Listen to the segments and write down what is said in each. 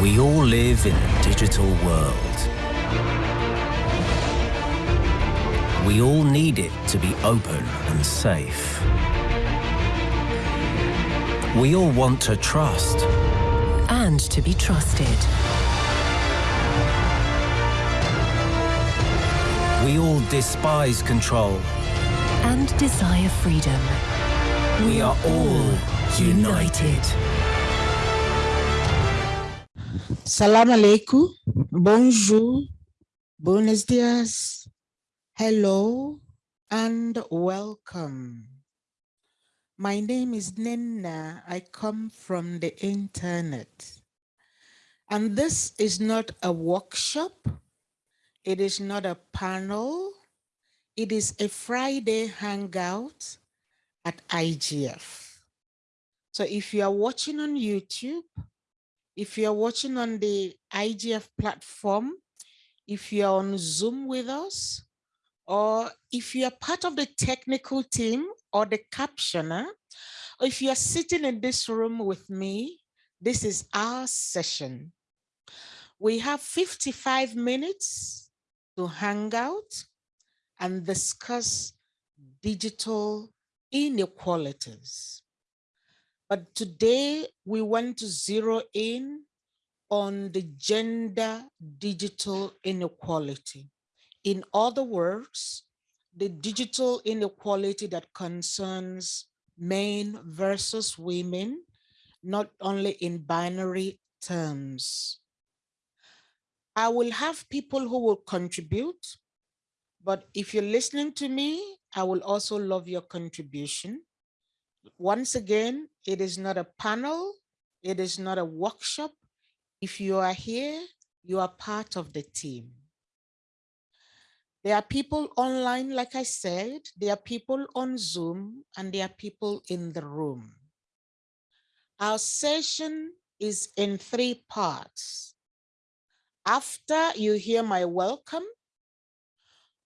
We all live in a digital world. We all need it to be open and safe. We all want to trust. And to be trusted. We all despise control. And desire freedom. We are all united. Salam alaikum, bonjour, buenos dias, hello, and welcome. My name is Nina. I come from the internet. And this is not a workshop. It is not a panel. It is a Friday hangout at IGF. So if you are watching on YouTube, if you're watching on the IGF platform, if you're on Zoom with us, or if you're part of the technical team or the captioner, or if you're sitting in this room with me, this is our session. We have 55 minutes to hang out and discuss digital inequalities. But today we want to zero in on the gender digital inequality. In other words, the digital inequality that concerns men versus women, not only in binary terms. I will have people who will contribute, but if you're listening to me, I will also love your contribution. Once again, it is not a panel. It is not a workshop. If you are here, you are part of the team. There are people online, like I said, there are people on Zoom, and there are people in the room. Our session is in three parts. After you hear my welcome,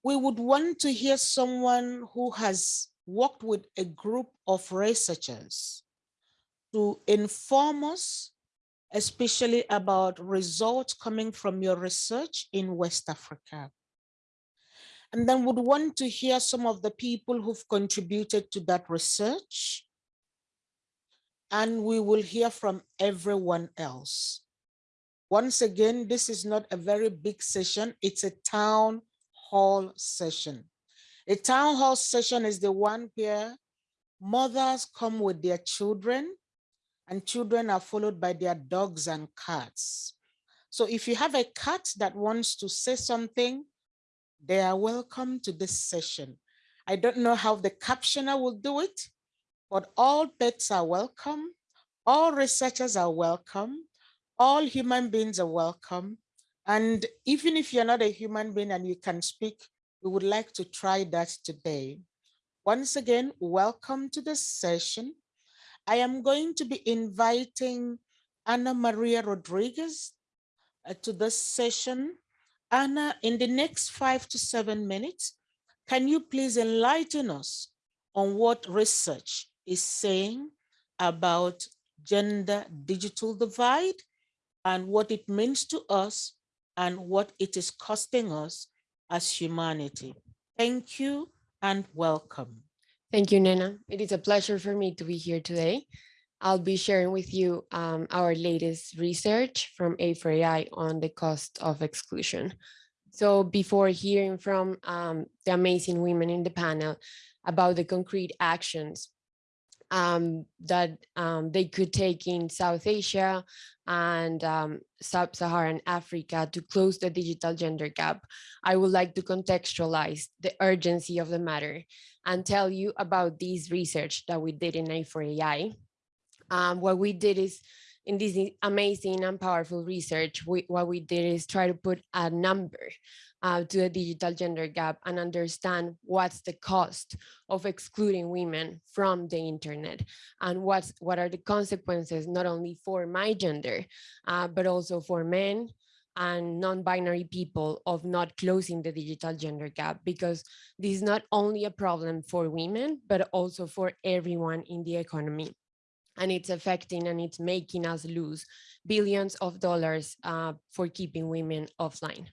we would want to hear someone who has worked with a group of researchers to inform us, especially about results coming from your research in West Africa. And then would want to hear some of the people who've contributed to that research. And we will hear from everyone else. Once again, this is not a very big session. It's a town hall session. A town hall session is the one where mothers come with their children and children are followed by their dogs and cats. So if you have a cat that wants to say something, they are welcome to this session. I don't know how the captioner will do it, but all pets are welcome. All researchers are welcome. All human beings are welcome. And even if you're not a human being and you can speak, we would like to try that today. Once again, welcome to the session. I am going to be inviting Ana Maria Rodriguez uh, to this session. Anna, in the next five to seven minutes, can you please enlighten us on what research is saying about gender digital divide and what it means to us and what it is costing us as humanity. Thank you and welcome. Thank you, Nena. It is a pleasure for me to be here today. I'll be sharing with you um, our latest research from A4AI on the cost of exclusion. So before hearing from um, the amazing women in the panel about the concrete actions um, that um, they could take in South Asia and um, Sub-Saharan Africa to close the digital gender gap, I would like to contextualize the urgency of the matter and tell you about this research that we did in A4AI. Um, what we did is in this amazing and powerful research, we, what we did is try to put a number uh, to the digital gender gap and understand what's the cost of excluding women from the internet and what's what are the consequences not only for my gender uh, but also for men and non-binary people of not closing the digital gender gap because this is not only a problem for women but also for everyone in the economy and it's affecting and it's making us lose billions of dollars uh, for keeping women offline.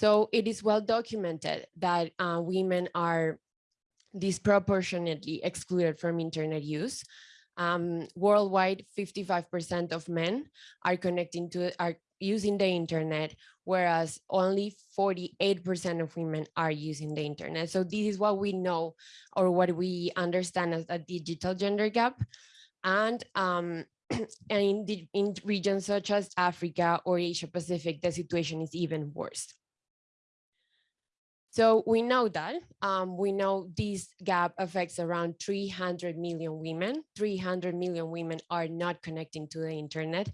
So it is well documented that uh, women are disproportionately excluded from internet use. Um, worldwide, 55% of men are connecting to are using the internet, whereas only 48% of women are using the internet. So this is what we know or what we understand as a digital gender gap. And um, in, the, in regions such as Africa or Asia Pacific, the situation is even worse. So we know that, um, we know this gap affects around 300 million women. 300 million women are not connecting to the internet.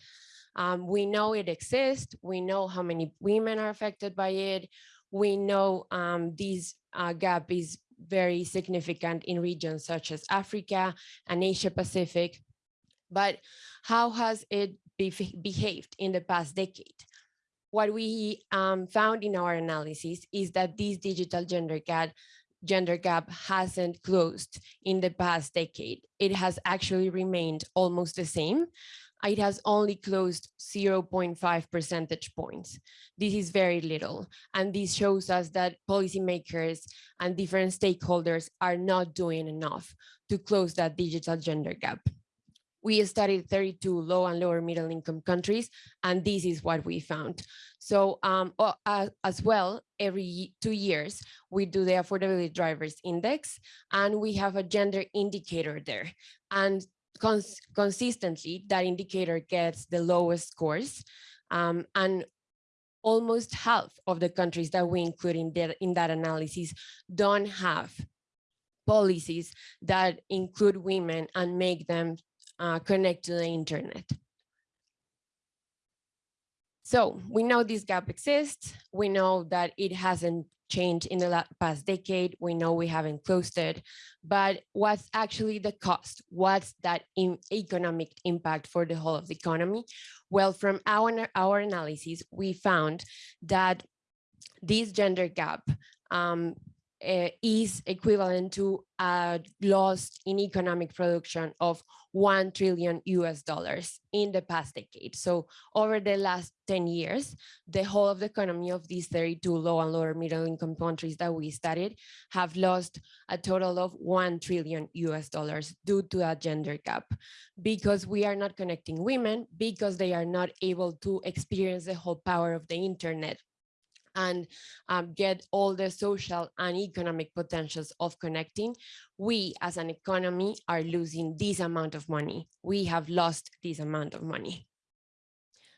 Um, we know it exists. We know how many women are affected by it. We know um, this uh, gap is very significant in regions such as Africa and Asia Pacific. But how has it be behaved in the past decade? What we um, found in our analysis is that this digital gender gap gender gap hasn't closed in the past decade. It has actually remained almost the same. It has only closed 0.5 percentage points. This is very little. And this shows us that policymakers and different stakeholders are not doing enough to close that digital gender gap we studied 32 low and lower middle income countries, and this is what we found. So um, uh, as well, every two years, we do the affordability drivers index, and we have a gender indicator there. And cons consistently, that indicator gets the lowest scores. Um, and almost half of the countries that we include in in that analysis don't have policies that include women and make them uh, connect to the internet. So we know this gap exists. We know that it hasn't changed in the past decade. We know we haven't closed it, but what's actually the cost? What's that economic impact for the whole of the economy? Well, from our, our analysis, we found that this gender gap um, uh, is equivalent to a loss in economic production of 1 trillion US dollars in the past decade. So over the last 10 years, the whole of the economy of these 32 low and lower middle income countries that we studied have lost a total of 1 trillion US dollars due to a gender gap because we are not connecting women because they are not able to experience the whole power of the internet and um, get all the social and economic potentials of connecting, we as an economy are losing this amount of money. We have lost this amount of money.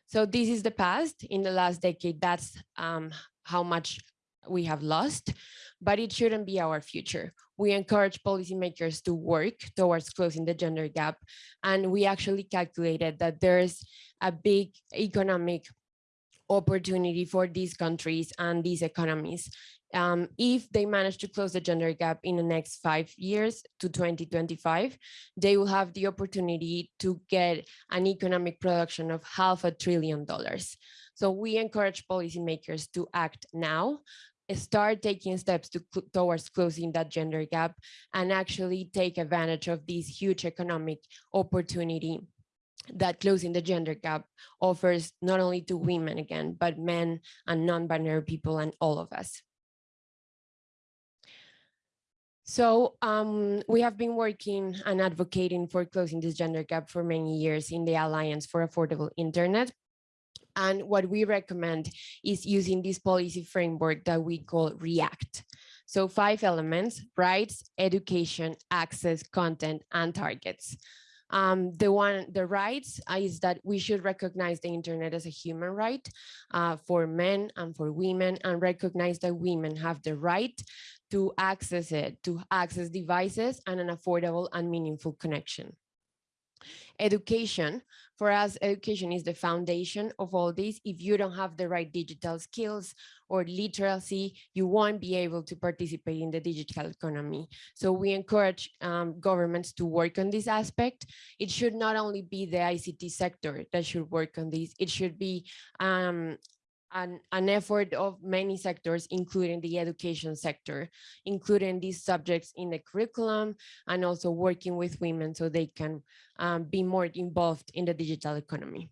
So this is the past. In the last decade, that's um, how much we have lost, but it shouldn't be our future. We encourage policymakers to work towards closing the gender gap. And we actually calculated that there's a big economic opportunity for these countries and these economies. Um, if they manage to close the gender gap in the next five years to 2025, they will have the opportunity to get an economic production of half a trillion dollars. So we encourage policymakers to act now, start taking steps to, towards closing that gender gap and actually take advantage of this huge economic opportunity that closing the gender gap offers not only to women again, but men and non-binary people and all of us. So um, we have been working and advocating for closing this gender gap for many years in the Alliance for Affordable Internet. And what we recommend is using this policy framework that we call REACT. So five elements, rights, education, access, content, and targets. Um, the one, the rights is that we should recognize the internet as a human right uh, for men and for women and recognize that women have the right to access it, to access devices and an affordable and meaningful connection. Education, for us, education is the foundation of all this. If you don't have the right digital skills or literacy, you won't be able to participate in the digital economy. So we encourage um, governments to work on this aspect. It should not only be the ICT sector that should work on this, it should be um, an, an effort of many sectors, including the education sector, including these subjects in the curriculum and also working with women so they can um, be more involved in the digital economy.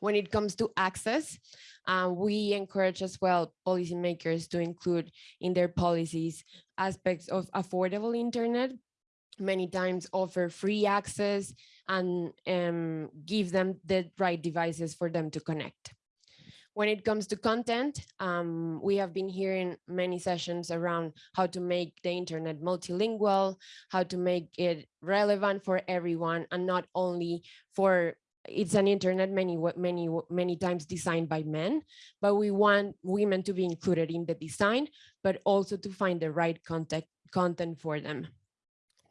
When it comes to access, uh, we encourage as well policymakers to include in their policies aspects of affordable internet, many times offer free access and um, give them the right devices for them to connect. When it comes to content, um, we have been hearing many sessions around how to make the internet multilingual, how to make it relevant for everyone and not only for it's an internet many many many times designed by men but we want women to be included in the design but also to find the right content content for them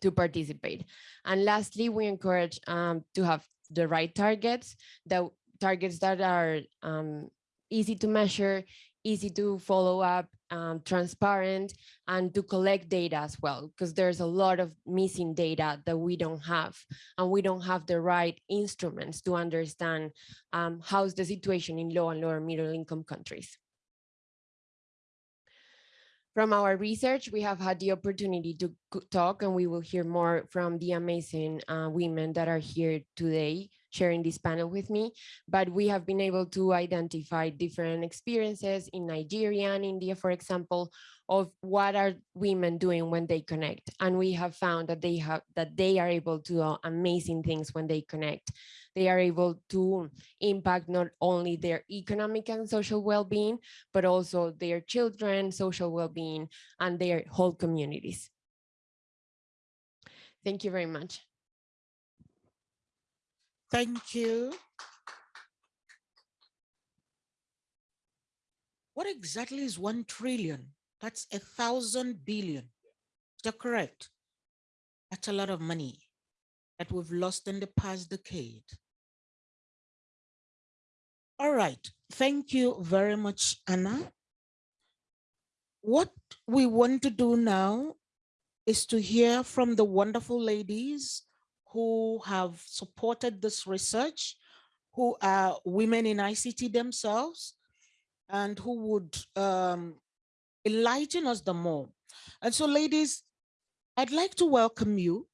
to participate. And lastly we encourage um, to have the right targets the targets that are um, easy to measure easy to follow up, um, transparent, and to collect data as well, because there's a lot of missing data that we don't have, and we don't have the right instruments to understand um, how's the situation in low and lower middle income countries. From our research, we have had the opportunity to talk and we will hear more from the amazing uh, women that are here today sharing this panel with me, but we have been able to identify different experiences in Nigeria and India, for example, of what are women doing when they connect. And we have found that they have that they are able to do amazing things when they connect. They are able to impact not only their economic and social well-being, but also their children, social well-being, and their whole communities. Thank you very much. Thank you. What exactly is 1 trillion? That's a thousand billion. Is that correct? That's a lot of money that we've lost in the past decade. All right. Thank you very much, Anna. What we want to do now is to hear from the wonderful ladies who have supported this research, who are women in ICT themselves, and who would um, enlighten us the more. And so ladies, I'd like to welcome you,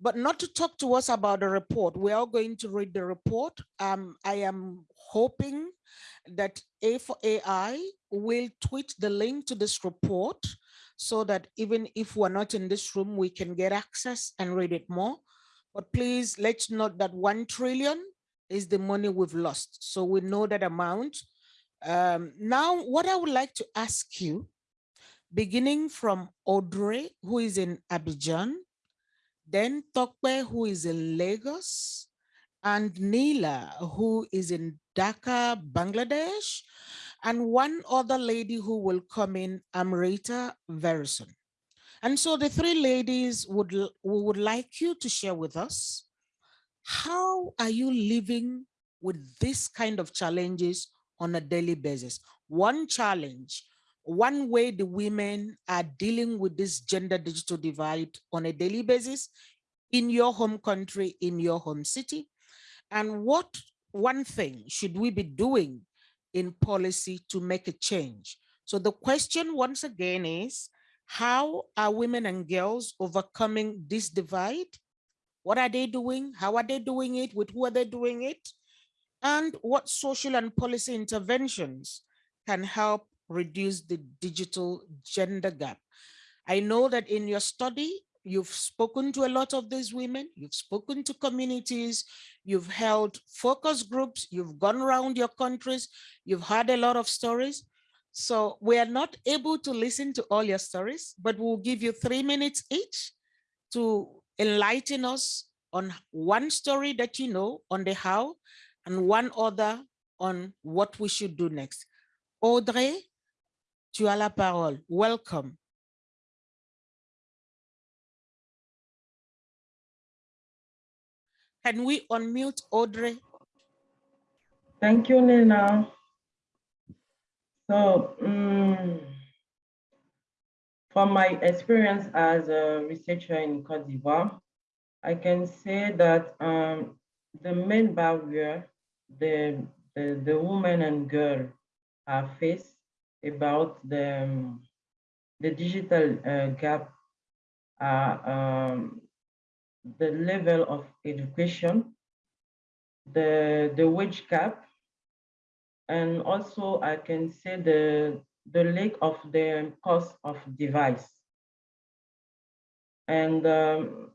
but not to talk to us about the report. We are going to read the report. Um, I am hoping that A for AI will tweet the link to this report so that even if we're not in this room, we can get access and read it more. But please let's note that 1 trillion is the money we've lost. So we know that amount. Um, now, what I would like to ask you, beginning from Audrey, who is in Abidjan, then Tope, who is in Lagos, and Neela, who is in Dhaka, Bangladesh, and one other lady who will come in, Amrita Verison. And so the three ladies would, we would like you to share with us, how are you living with this kind of challenges on a daily basis? One challenge, one way the women are dealing with this gender digital divide on a daily basis in your home country, in your home city, and what one thing should we be doing in policy to make a change? So the question once again is, how are women and girls overcoming this divide? What are they doing? How are they doing it? With who are they doing it? And what social and policy interventions can help reduce the digital gender gap? I know that in your study, you've spoken to a lot of these women, you've spoken to communities, you've held focus groups, you've gone around your countries, you've heard a lot of stories. So we are not able to listen to all your stories, but we'll give you three minutes each to enlighten us on one story that you know on the how and one other on what we should do next. Audrey, tu as la parole. Welcome. Can we unmute Audrey? Thank you, Nina. So, um, from my experience as a researcher in Cote d'Ivoire, I can say that um, the main barrier, the, the, the and girl are faced about the, um, the digital uh, gap, uh, um, the level of education, the, the wage gap, and also I can say the, the lack of the cost of device. And um,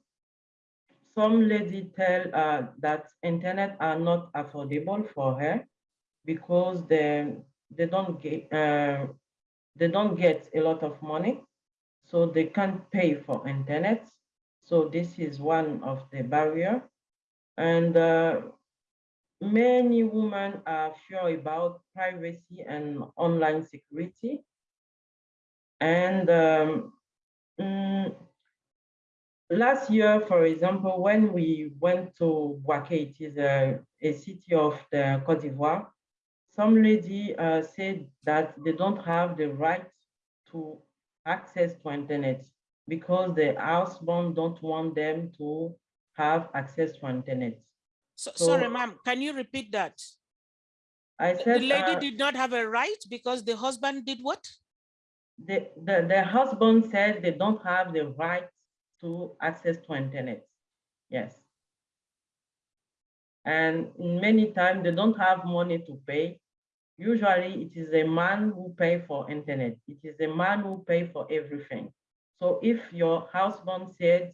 some lady tell uh, that internet are not affordable for her because they, they don't get uh, they don't get a lot of money, so they can't pay for internet. So this is one of the barrier. And uh, many women are sure about privacy and online security. And um, mm, last year, for example, when we went to Bouaké, it is a, a city of the Cote d'Ivoire, some lady uh, said that they don't have the right to access to internet because the husband don't want them to have access to internet. So, So- sorry, ma'am, can you repeat that? I The lady uh, did not have a right because the husband did what? the, the, the husband said they don't have the right to access to internet. Yes. And many times they don't have money to pay. Usually it is a man who pay for internet. It is a man who pay for everything. So if your husband said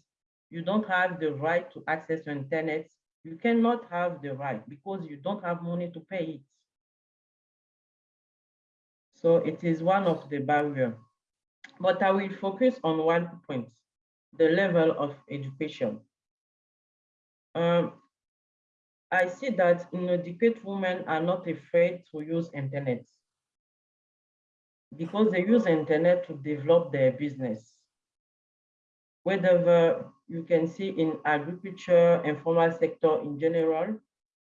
you don't have the right to access to internet, you cannot have the right because you don't have money to pay it. So it is one of the barrier. But I will focus on one point, the level of education. Um, I see that inadequate women are not afraid to use internet because they use internet to develop their business. Whether you can see in agriculture, informal sector in general,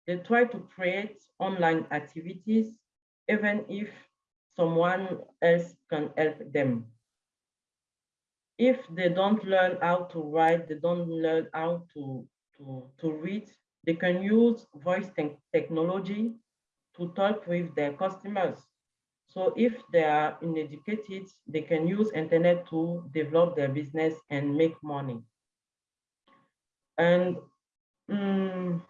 they try to create online activities, even if someone else can help them. If they don't learn how to write, they don't learn how to, to, to read, they can use voice te technology to talk with their customers. So if they are uneducated, they can use internet to develop their business and make money. And um,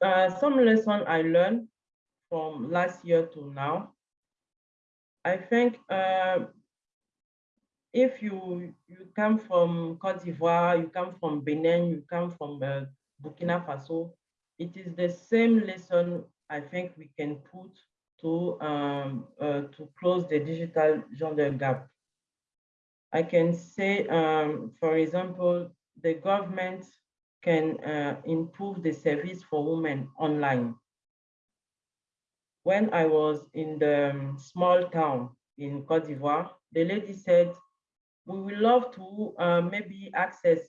uh, some lesson I learned from last year to now, I think uh, if you you come from Cote d'Ivoire, you come from Benin, you come from uh, Burkina Faso, it is the same lesson I think we can put to um, uh, to close the digital gender gap. I can say, um, for example, the government can uh, improve the service for women online. When I was in the um, small town in Cote d'Ivoire, the lady said, we would love to uh, maybe access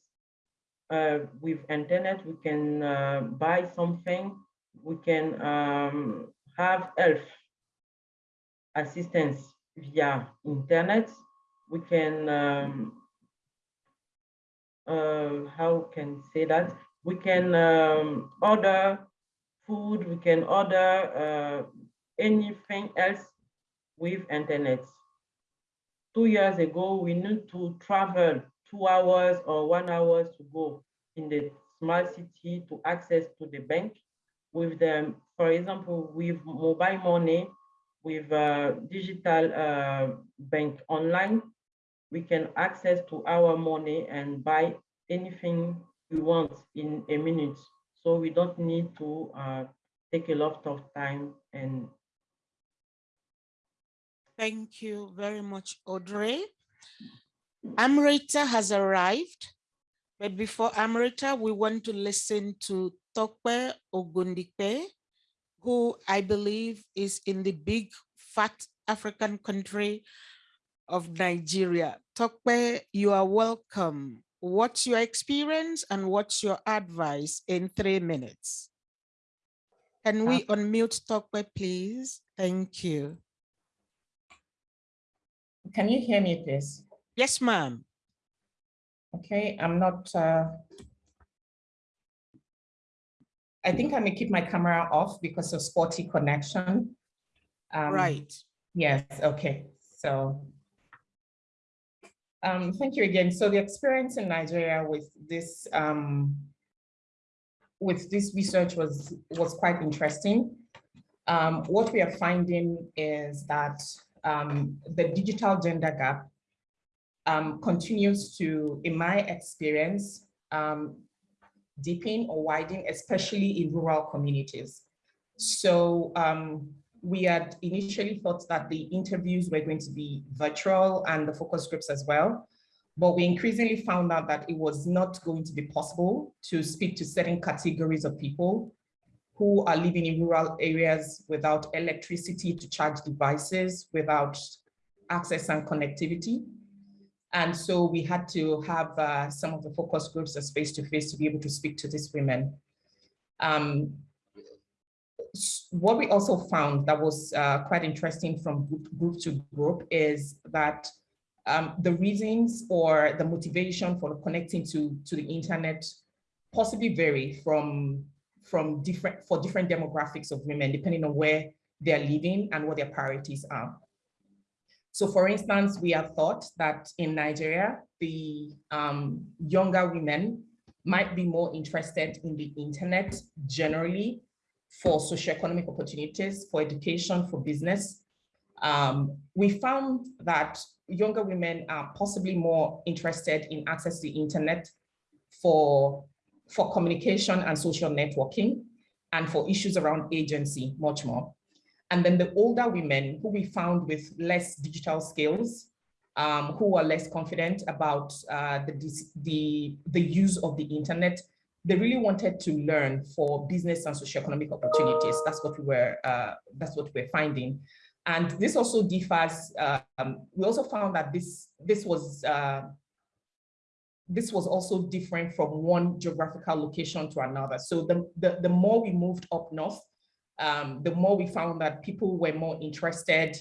uh, with internet, we can uh, buy something, we can um, have health assistance via internet, we can, um, uh, how can say that? We can um, order food, we can order uh, anything else with internet two years ago, we need to travel two hours or one hour to go in the smart city to access to the bank. With them, for example, with mobile money, with uh, digital uh, bank online, we can access to our money and buy anything we want in a minute. So we don't need to uh, take a lot of time and Thank you very much, Audrey. Amrita has arrived, but before Amrita, we want to listen to Tope Ogundipe, who I believe is in the big fat African country of Nigeria. Tope, you are welcome. What's your experience and what's your advice in three minutes? Can we unmute Tope, please? Thank you. Can you hear me, please? Yes, ma'am. Okay, I'm not. Uh, I think I may keep my camera off because of spotty connection. Um, Right. Yes, okay, so. Um, thank you again. So the experience in Nigeria with this um, with this research was was quite interesting. Um, what we are finding is that um, the digital gender gap um, continues to, in my experience, um, deepen or widen, especially in rural communities. So we had initially thought that the interviews were going to be virtual and the focus groups as well. But we increasingly found out that it was not going to be possible to speak to certain categories of people who are living in rural areas without electricity to charge devices, without access and connectivity. And so we had to have uh, some of the focus groups as face-to-face to be able to speak to these women. Um, what we also found that was uh, quite interesting from group, to group is that um, the reasons or the motivation for connecting to, to the internet possibly vary from, from different, for different demographics of women, depending on where they're living and what their priorities are. So for instance, we have thought that in Nigeria, the um, younger women might be more interested in the internet generally for socioeconomic opportunities, for education, for business. Um, we found that younger women are possibly more interested in access to the internet for, for communication and social networking and for issues around agency much more. And then the older women who we found with less digital skills, um, who are less confident about uh, the, the, the use of the internet, they really wanted to learn for business and socioeconomic opportunities. That's what we were, uh, that's what we're finding. And this also differs, um, we also found that this, this was, uh, this was also different from one geographical location to another. So the, the, the more we moved up north, um, the more we found that people were more interested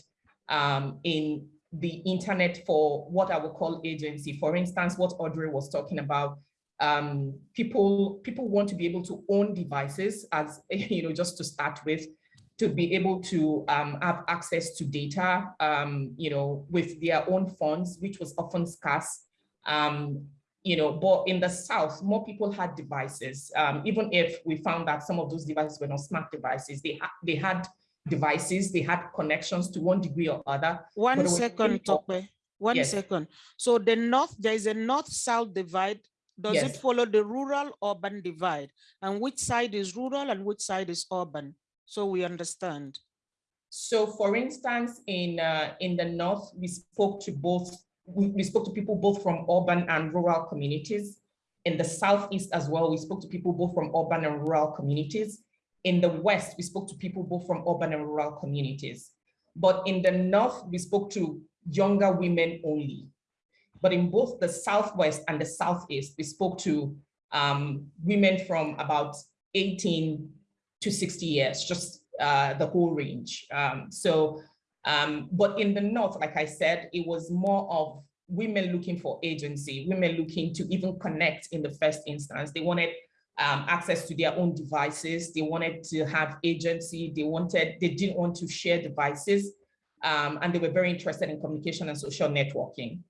um, in the internet for what I would call agency. For instance, what Audrey was talking about, um, people, people want to be able to own devices as, you know, just to start with, to be able to um, have access to data, um, you know, with their own funds, which was often scarce. Um, you know, but in the South, more people had devices, um, even if we found that some of those devices were not smart devices, they, ha they had devices, they had connections to one degree or other. One second, Tope. One Yes. second. So the north, there is a north-south divide. Does it follow the rural urban divide? And which side is rural and which side is urban? So we understand. So for instance, in, uh, in the North, we spoke to both, we, we spoke to people both from urban and rural communities. In the Southeast as well, we spoke to people both from urban and rural communities. In the West, we spoke to people both from urban and rural communities. But in the North, we spoke to younger women only. But in both the Southwest and the Southeast, we spoke to um, women from about 18 to 60 years, just uh, the whole range. Um, so, um, but in the North, like I said, it was more of women looking for agency, women looking to even connect in the first instance. They wanted um, access to their own devices. They wanted to have agency. They wanted, they didn't want to share devices. Um, and they were very interested in communication and social networking.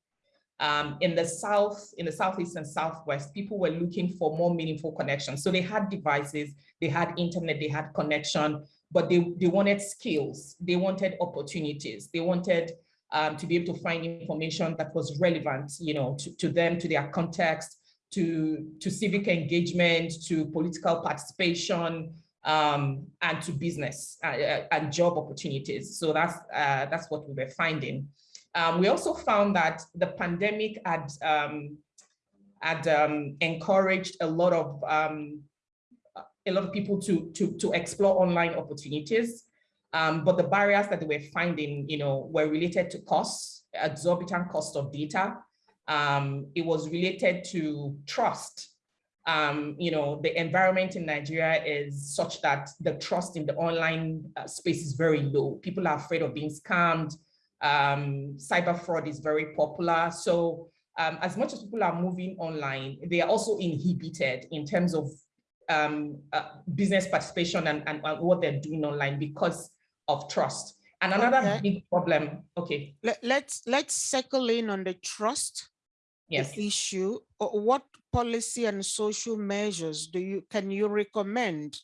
Um, in the South, in the Southeast and Southwest, people were looking for more meaningful connections. So they had devices, they had internet, they had connection, but they, they wanted skills, they wanted opportunities, they wanted um, to be able to find information that was relevant, you know, to, to them, to their context, to, to civic engagement, to political participation, um, and to business uh, uh, and job opportunities. So that's, uh, that's what we were finding. Um, we also found that the pandemic had, um, had um, encouraged a lot of um, a lot of people to, to, to explore online opportunities. Um, but the barriers that they were finding, you know, were related to costs, exorbitant cost of data. Um, it was related to trust. You know, the environment in Nigeria is such that the trust in the online uh, space is very low. People are afraid of being scammed. Um, cyber fraud is very popular. So um, as much as people are moving online, they are also inhibited in terms of um, uh, business participation and, and, and what they're doing online because of trust. And another Okay. big problem, okay, Let, let's let's circle in on the trust yes. issue. Uh, What policy and social measures do you can you recommend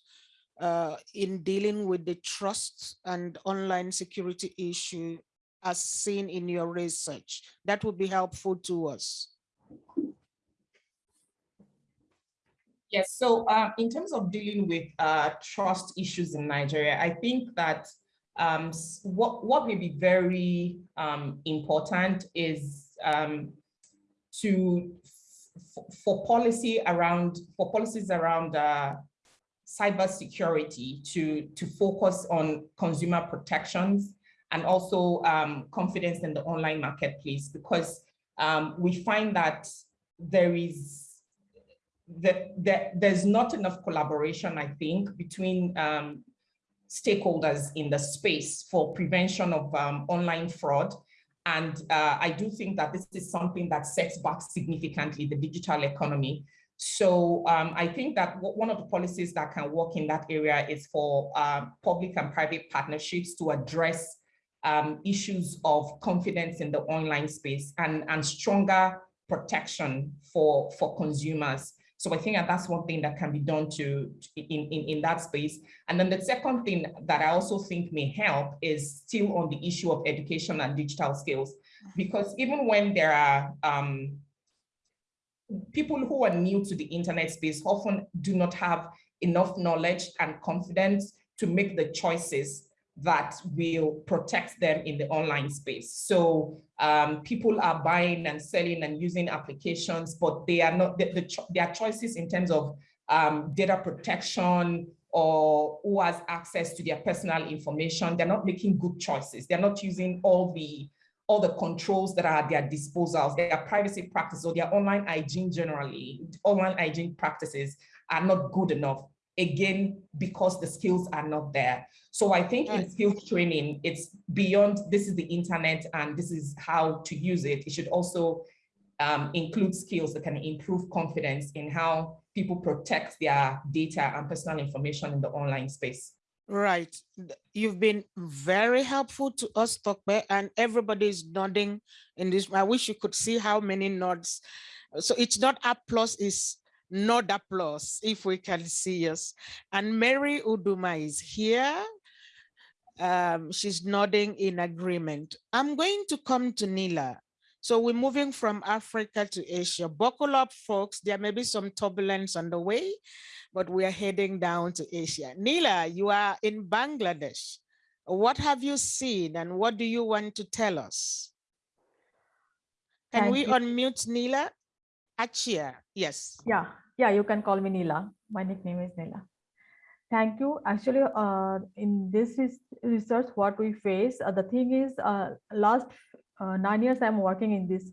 uh, in dealing with the trust and online security issue as seen in your research? That would be helpful to us. Yes, so uh, in terms of dealing with uh, trust issues in Nigeria, I think that um, what, what may be very um, important is um, to, for policy around, for policies around uh, cybersecurity to, to focus on consumer protections and also um, confidence in the online marketplace because um, we find that there is that, there's not enough collaboration, I think, between um, stakeholders in the space for prevention of um, online fraud. And uh, I do think that this is something that sets back significantly the digital economy. So um, I think that one of the policies that can work in that area is for uh, public and private partnerships to address um, issues of confidence in the online space and, and stronger protection for, for consumers. So I think that that's one thing that can be done to in, in, in that space. And then the second thing that I also think may help is still on the issue of education and digital skills. Because even when there are um, people who are new to the internet space often do not have enough knowledge and confidence to make the choices that will protect them in the online space. So um, people are buying and selling and using applications, but they are not, the, the cho- their choices in terms of um, data protection or who has access to their personal information, they're not making good choices. They're not using all the all the controls that are at their disposal, their privacy practices or their online hygiene generally, online hygiene practices are not good enough. Again, because the skills are not there. So I think in skills training, it's beyond this is the internet and this is how to use it. It should also um, include skills that can improve confidence in how people protect their data and personal information in the online space. Right. You've been very helpful to us, Tope, and everybody is nodding in this. I wish you could see how many nods. So it's not applause, it's nod applause, if we can see us. And Mary Uduma is here. Um, she's nodding in agreement. I'm going to come to Nila. So we're moving from Africa to Asia. Buckle up, folks. There may be some turbulence on the way but we are heading down to Asia. Nila, you are in Bangladesh. What have you seen and what do you want to tell us? Can Thank we you. unmute Nila? Achia, yes. Yeah, yeah, you can call me Nila. My nickname is Nila. Thank you. Actually, uh, in this research, what we face, uh, the thing is, uh, last uh, nine years I'm working in this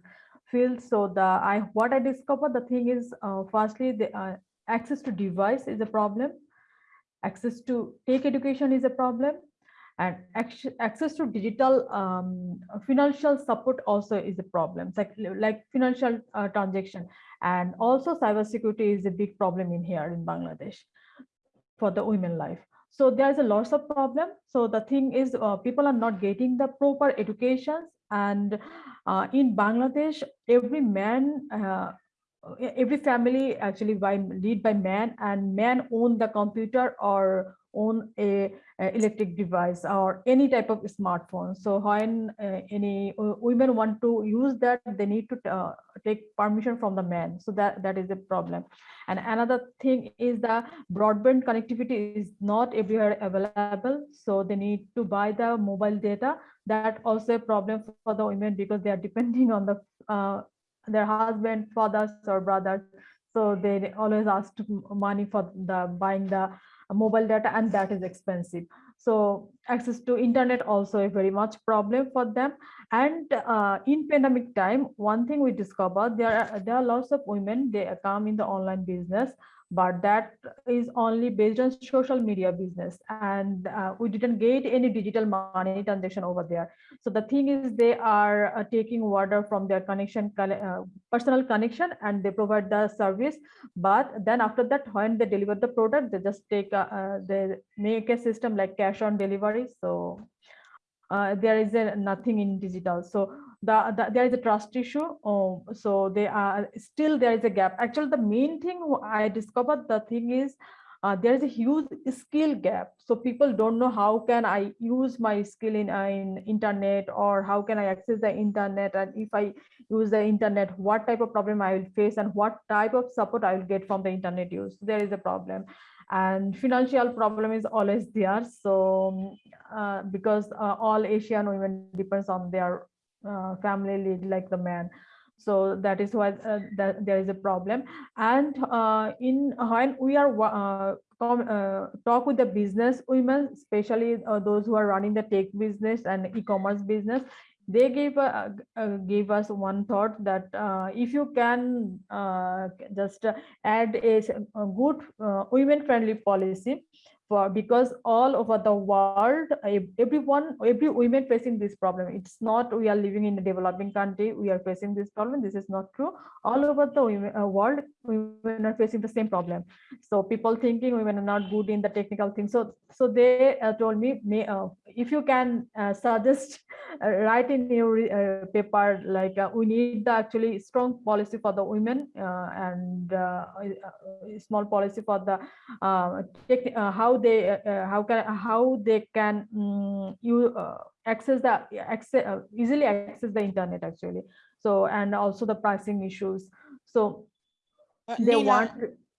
field. So the I what I discovered, the thing is, uh, firstly, the uh, access to device is a problem. Access to take education is a problem. And access to digital um, financial support also is a problem, like like financial uh, transaction, and also cybersecurity is a big problem in here in Bangladesh for the women life. So there's a lots of problem. So the thing is, uh, people are not getting the proper education, and uh, in Bangladesh, every man. Every family actually by lead by man and man own the computer or own a, a electric device or any type of smartphone. So when uh, any uh, women want to use that they need to uh, take permission from the man. So that that is a problem. And another thing is the broadband connectivity is not everywhere available. So they need to buy the mobile data. That also a problem for the women because they are depending on the uh, their husband fathers or brothers. So they always ask money for the buying the mobile data and that is expensive. So access to internet also a very much problem for them. And uh, in pandemic time one thing we discovered there are there are lots of women they come in the online business but that is only based on social media business. And uh, we didn't get any digital money transaction over there. So the thing is they are uh, taking water from their connection uh, personal connection and they provide the service. But then after that when they deliver the product they just take uh, uh, they make a system like cash on delivery. So uh, there is a nothing in digital. So the, the, there is a trust issue oh, so they are still there is a gap. Actually the main thing i discovered the thing is uh, there is a huge skill gap. So people don't know how can i use my skill in, uh, in internet or how can i access the internet and if i use the internet what type of problem i will face and what type of support i will get from the internet use. There is a problem. And financial problem is always there. So uh, because uh, all asian women depends on their uh, family lead like the man. So that is why uh, that there is a problem. And uh, in when we are uh, uh, talk with the business women especially uh, those who are running the tech business and e-commerce business they gave uh, gave us one thought that if you can just add a, good women friendly policy for because all over the world everyone every women facing this problem. It's not we are living in a developing country we are facing this problem this is not true. All over the uh, world women are facing the same problem. So people thinking women are not good in the technical thing. So so they uh, told me may, uh, if you can uh, suggest uh, write in your uh, paper like we need the actually strong policy for the women and small policy for the how they uh, how can how they can um, you uh, access the access uh, easily access the internet actually. So and also the pricing issues. So Uh, they Nina, want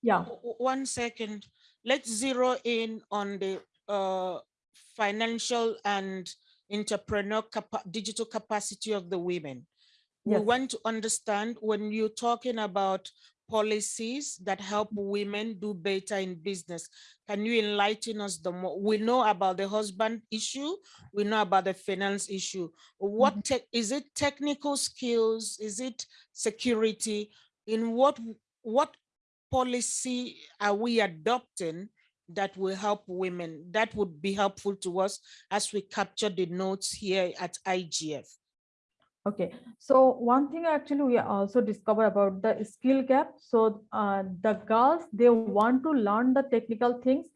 yeah. One second, let's zero in on the uh, financial and entrepreneur capa- digital capacity of the women. We want to understand when you're talking about policies that help women do better in business. Can you enlighten us the more? We know about the husband issue, we know about the finance issue. What mm-hmm. tech is it technical skills? Is it security? In what what policy are we adopting that will help women? That would be helpful to us as we capture the notes here at IGF. Okay, so one thing actually we also discover about the skill gap. So uh, the girls, they want to learn the technical things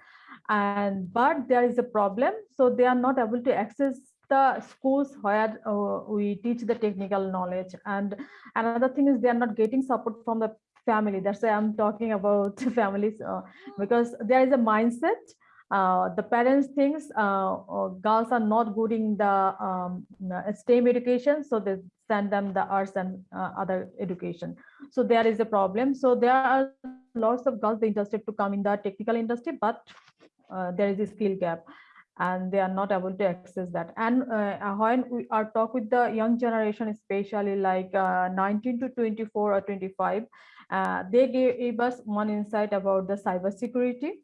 and but there is a problem. So they are not able to access the schools where uh, we teach the technical knowledge. And another thing is they are not getting support from the family. That's why I'm talking about families uh, because there is a mindset uh, the parents thinks uh, uh, girls are not good in the um, STEM education, so they send them the arts and uh, other education. So there is a problem. So there are lots of girls interested to come in the technical industry, but uh, there is a skill gap and they are not able to access that. And uh, when we are talk with the young generation, especially like 19 to 24 or 25, they gave us one insight about the cyber security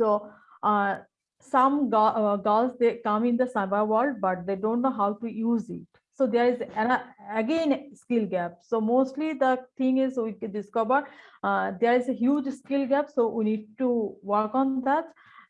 so uh, some uh, girls, they come in the cyber world, but they don't know how to use it. So there is an, again skill gap. So mostly the thing is we discover uh, there is a huge skill gap. So we need to work on that.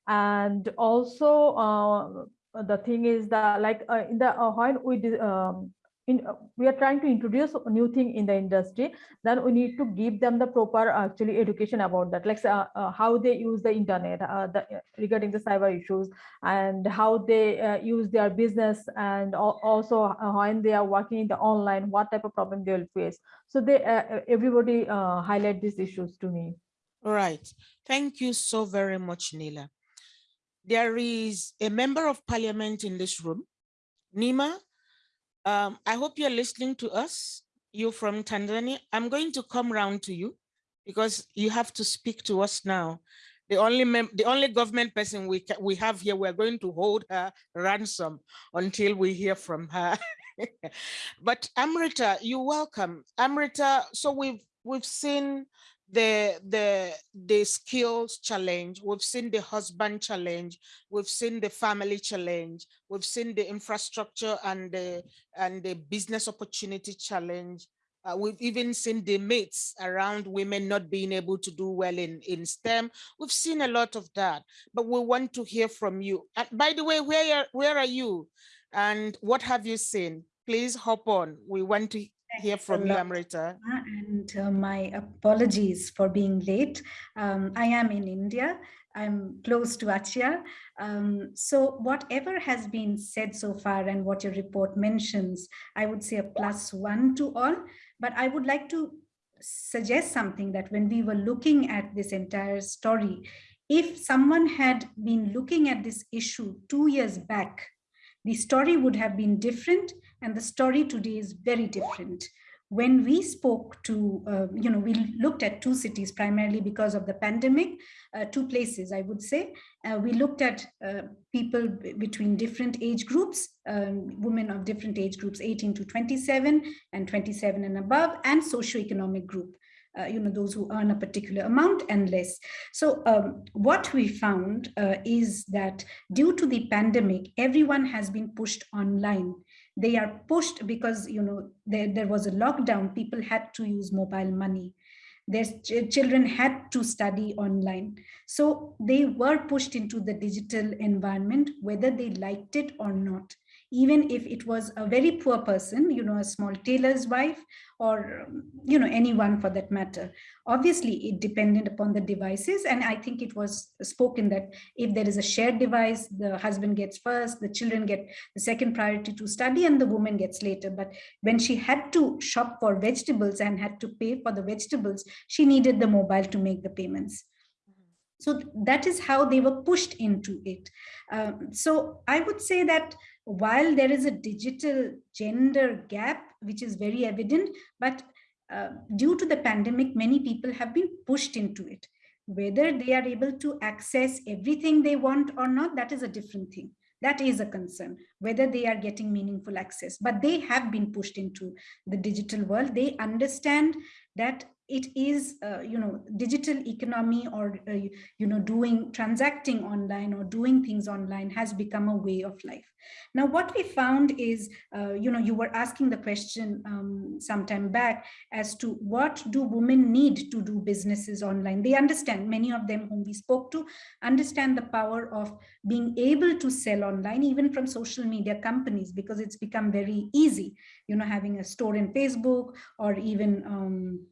And also uh, the thing is that like uh, in the uh, when we um, in, we are trying to introduce a new thing in the industry, then we need to give them the proper actually education about that, like uh, uh, how they use the internet uh, the, regarding the cyber issues and how they uh, use their business and also uh, when they are working in the online, what type of problem they will face. So they everybody highlight these issues to me. All right. Thank you so very much, Nila. There is a member of parliament in this room, Neema um, I hope you're listening to us. You're from Tanzania. I'm going to come round to you because you have to speak to us now. The only the only government person we we have here, we're going to hold her ransom until we hear from her. but Amrita, you're welcome. Amrita, so we've we've seen the the the skills challenge we've seen the husband challenge we've seen the family challenge we've seen the infrastructure and the and the business opportunity challenge Uh, we've even seen the myths around women not being able to do well in, in STEM. We've seen a lot of that, but we want to hear from you. And by the way, where, where are you? And what have you seen? Please hop on. We want to hear from you, Amrita. Uh, my apologies for being late. Um, I am in India. I'm close to Achia. Um, so whatever has been said so far and what your report mentions, I would say a plus one to all. But I would like to suggest something that when we were looking at this entire story, if someone had been looking at this issue two years back, the story would have been different and the story today is very different when we spoke to, uh, you know, we looked at two cities primarily because of the pandemic, uh, two places, I would say. Uh, we looked at uh, people between different age groups, um, women of different age groups, 18 to 27 and 27 and above, and socioeconomic group. Uh, you know, those who earn a particular amount and less. So um, what we found uh, is that due to the pandemic, everyone has been pushed online they are pushed because you know there, there was a lockdown. People had to use mobile money. Their ch children had to study online. So they were pushed into the digital environment whether they liked it or not even if it was a very poor person, you know, a small tailor's wife or, you know, anyone for that matter. Obviously, it depended upon the devices. And I think it was spoken that if there is a shared device, the husband gets first, the children get the second priority to study and the woman gets later. But when she had to shop for vegetables and had to pay for the vegetables, she needed the mobile to make the payments. So that is how they were pushed into it. Um, so I would say that while there is a digital gender gap, which is very evident, but uh, due to the pandemic, many people have been pushed into it. Whether they are able to access everything they want or not, that is a different thing. That is a concern, whether they are getting meaningful access, but they have been pushed into the digital world. They understand that it is, uh, you know, digital economy or, uh, you know, doing, transacting online or doing things online has become a way of life. Now, what we found is, uh, you know, you were asking the question um, sometime back as to what do women need to do businesses online? They understand, many of them whom we spoke to, understand the power of being able to sell online, even from social media companies, because it's become very easy, you know, having a store in Facebook or even um,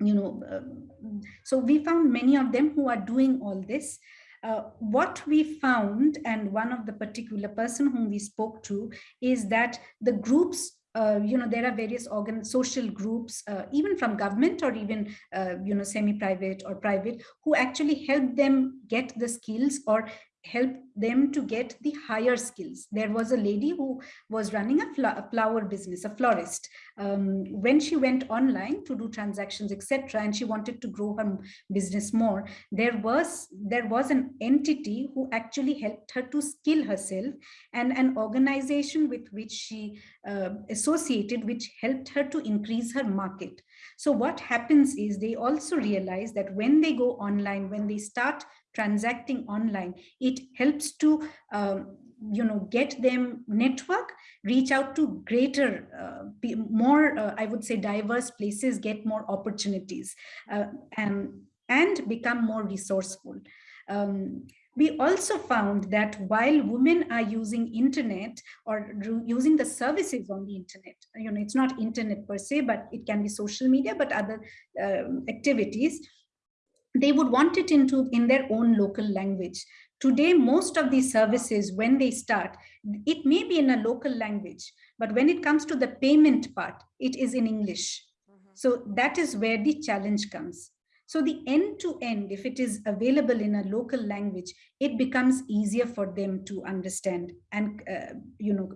you know, um, so we found many of them who are doing all this. Uh, what we found, and one of the particular person whom we spoke to, is that the groups uh, you know, there are various organ social groups, uh, even from government or even, uh, you know, semi-private or private, who actually help them get the skills or help them to get the higher skills. There was a lady who was running a, fl a flower business, a florist. Um, when she went online to do transactions, etc., and she wanted to grow her business more, there was there was an entity who actually helped her to skill herself, and an organization with which she uh, associated, which helped her to increase her market. So what happens is they also realize that when they go online, when they start transacting online, it helps to um, you know get them network reach out to greater uh, more uh, i would say diverse places get more opportunities uh, and and become more resourceful. Um, we also found that while women are using internet or using the services on the internet you know it's not internet per se but it can be social media but other um, activities they would want it into in their own local language. Today, most of these services, when they start, it may be in a local language, but when it comes to the payment part, it is in English. Mm -hmm. So that is where the challenge comes. So the end to end, if it is available in a local language, it becomes easier for them to understand and, uh, you know,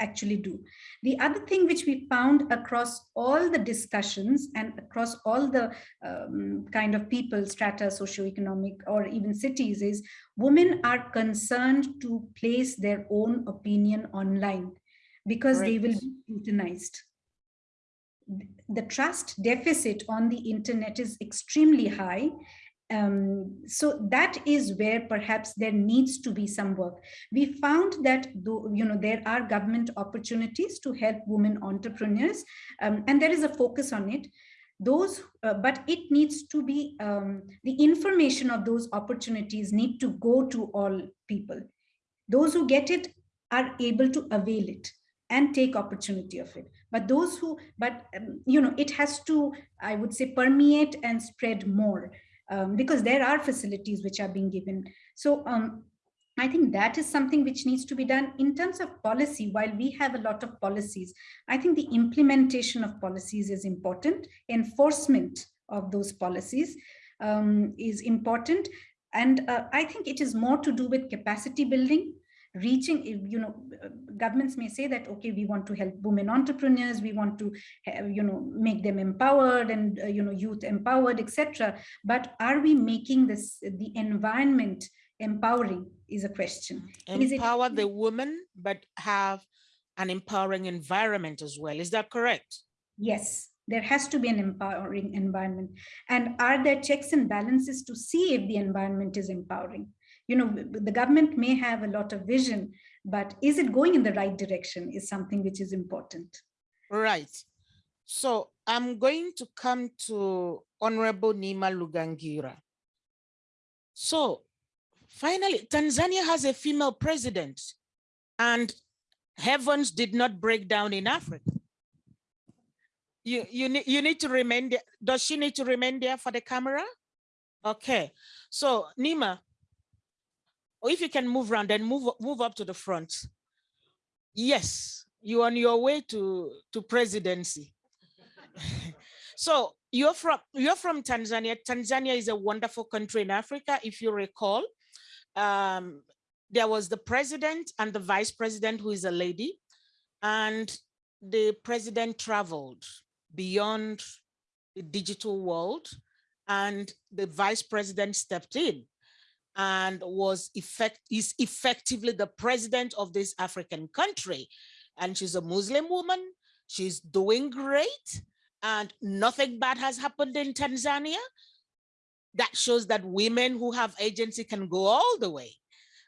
actually do. The other thing which we found across all the discussions and across all the um, kind of people, strata, socioeconomic, or even cities is women are concerned to place their own opinion online because right. they will be scrutinized the trust deficit on the internet is extremely high Um, so that is where perhaps there needs to be some work. We found that though, you know there are government opportunities to help women entrepreneurs, um, and there is a focus on it. Those, uh, but it needs to be um, the information of those opportunities need to go to all people. Those who get it are able to avail it and take opportunity of it but those who but um, you know it has to i would say permeate and spread more um, because there are facilities which are being given so um, I think that is something which needs to be done in terms of policy. While we have a lot of policies, I think the implementation of policies is important. Enforcement of those policies um, is important. And uh, I think it is more to do with capacity building reaching you know governments may say that okay we want to help women entrepreneurs we want to have, you know make them empowered and uh, you know youth empowered etc but are we making this the environment empowering is a question. Empower it, the woman but have an empowering environment as well. Is that correct? Yes there has to be an empowering environment. And are there checks and balances to see if the environment is empowering you know, the government may have a lot of vision, but is it going in the right direction is something which is important. Right. So I'm going to come to Honorable Neema Lugangira. So finally, Tanzania has a female president and heavens did not break down in Africa. You, you, need, you need to remain there. Does she need to remain there for the camera? Okay. So Neema, or if you can move around and move move up to the front. Yes, you're on your way to to presidency. so you're from you're from Tanzania. Tanzania is a wonderful country in Africa. If you recall, um, there was the president and the vice president who is a lady, and the president traveled beyond the digital world, and the vice president stepped in and was effect is effectively the president of this African country. And she's a Muslim woman. She's doing great and nothing bad has happened in Tanzania. That shows that women who have agency can go all the way.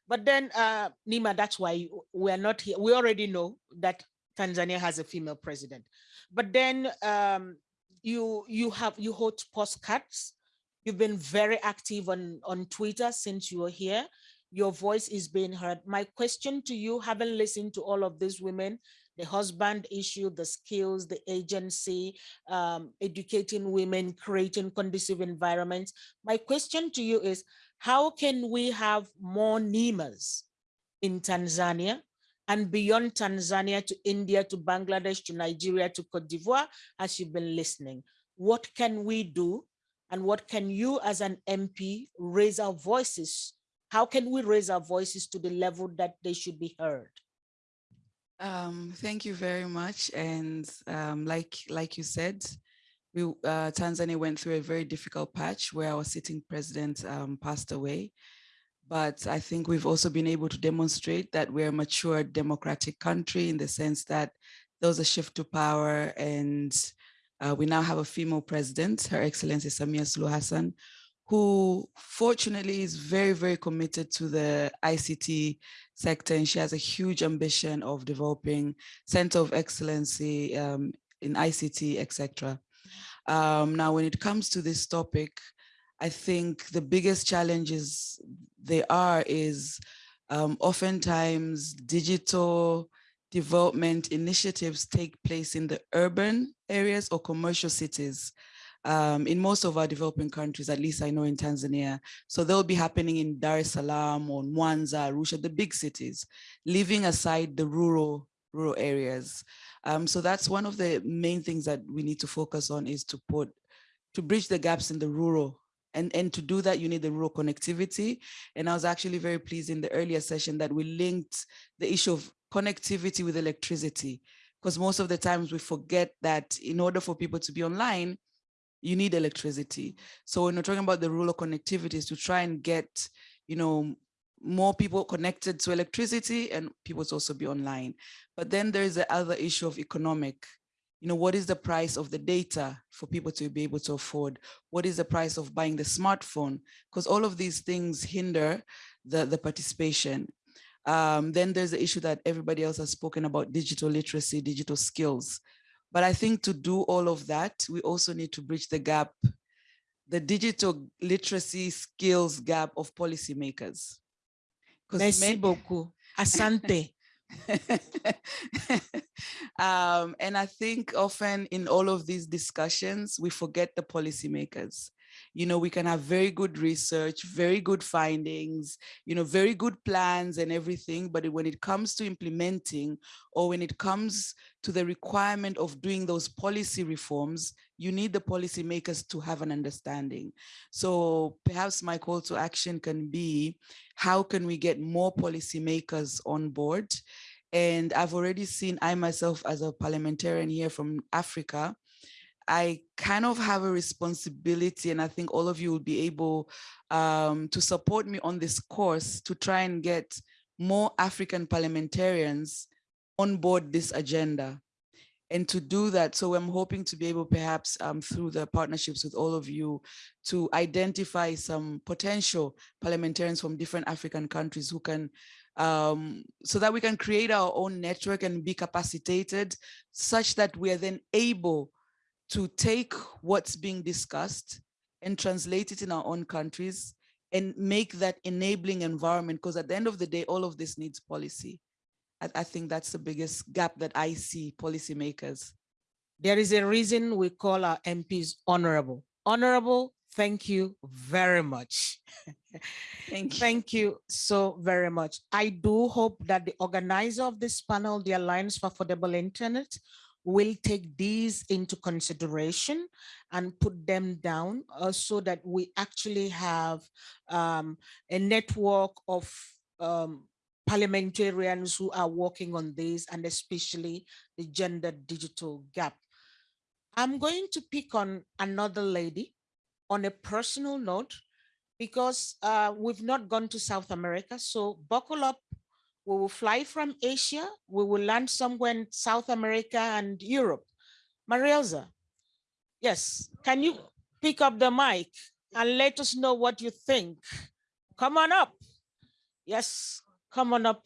But then, uh, Neema, that's why we're not here. We already know that Tanzania has a female president. But then um, you you have you hold postcards You've been very active on, on Twitter since you were here. Your voice is being heard. My question to you, having listened to all of these women, the husband issue, the skills, the agency, um, educating women, creating conducive environments. My question to you is, how can we have more NEMAs in Tanzania and beyond Tanzania to India, to Bangladesh, to Nigeria, to Cote d'Ivoire, as you've been listening? What can we do and what can you as an MP raise our voices? How can we raise our voices to the level that they should be heard? Um, thank you very much. And um, like, like you said, we, uh, Tanzania went through a very difficult patch where our sitting president um, passed away. But I think we've also been able to demonstrate that we're a mature democratic country in the sense that there was a shift to power and uh, we now have a female president, Her Excellency Samia Suluhu Hassan, who fortunately is very, very committed to the ICT sector. And she has a huge ambition of developing center of excellency um, in ICT, etc. Um, now, when it comes to this topic, I think the biggest challenges there are is um, oftentimes digital development initiatives take place in the urban areas or commercial cities. Um, in most of our developing countries, at least I know in Tanzania. So they'll be happening in Dar es Salaam or Mwanza, Arusha, the big cities, leaving aside the rural rural areas. Um, so that's one of the main things that we need to focus on is to put, to bridge the gaps in the rural and, and to do that, you need the rural connectivity. And I was actually very pleased in the earlier session that we linked the issue of connectivity with electricity, because most of the times we forget that in order for people to be online, you need electricity. So when we're talking about the rural connectivity is to try and get, you know, more people connected to electricity and people to also be online. But then there is the other issue of economic you know, what is the price of the data for people to be able to afford? What is the price of buying the smartphone? Because all of these things hinder the, the participation. Um, then there's the issue that everybody else has spoken about digital literacy, digital skills. But I think to do all of that, we also need to bridge the gap, the digital literacy skills gap of policymakers. Merci beaucoup. Asante. um, and I think often in all of these discussions, we forget the policymakers. You know, we can have very good research, very good findings, you know, very good plans and everything. But when it comes to implementing or when it comes to the requirement of doing those policy reforms, you need the policymakers to have an understanding. So perhaps my call to action can be, how can we get more policymakers on board? And I've already seen, I myself as a parliamentarian here from Africa, I kind of have a responsibility and I think all of you will be able um, to support me on this course to try and get more African parliamentarians on board this agenda. And to do that, so I'm hoping to be able perhaps um, through the partnerships with all of you to identify some potential parliamentarians from different African countries who can, um, so that we can create our own network and be capacitated such that we are then able to take what's being discussed and translate it in our own countries and make that enabling environment because at the end of the day all of this needs policy I, I think that's the biggest gap that i see policymakers There is a reason we call our MPs honorable. Honorable, thank you very much. thank you Thank you so very much. I do hope that the organizer of this panel, the Alliance for Affordable Internet, will take these into consideration and put them down uh, so that we actually have um, a network of um, parliamentarians who are working on this and especially the gender digital gap. I'm going to pick on another lady on a personal note because uh, we've not gone to South America. So buckle up we will fly from Asia. We will land somewhere in South America and Europe. Marielza, yes, can you pick up the mic and let us know what you think? Come on up. Yes, come on up.